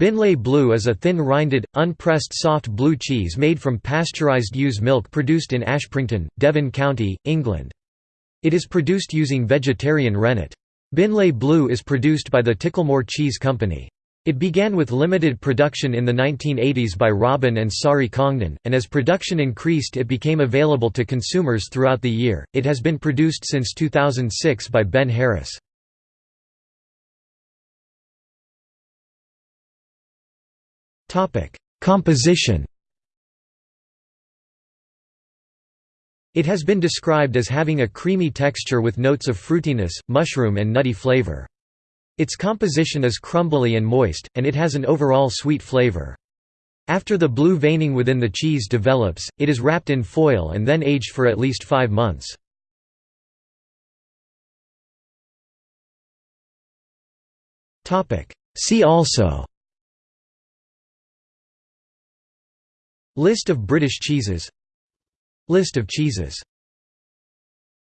Beenleigh Blue is a thin-rinded, unpressed soft blue cheese made from pasteurized ewe's milk produced in Ashprington, Devon County, England. It is produced using vegetarian rennet. Beenleigh Blue is produced by the Ticklemore Cheese Company. It began with limited production in the 1980s by Robin and Sari Congdon, and as production increased it became available to consumers throughout the year. It has been produced since 2006 by Ben Harris. Topic: Composition. It has been described as having a creamy texture with notes of fruitiness, mushroom and nutty flavor. Its composition is crumbly and moist, and it has an overall sweet flavor. After the blue veining within the cheese develops, it is wrapped in foil and then aged for at least five months. See also List of British cheeses. List of cheeses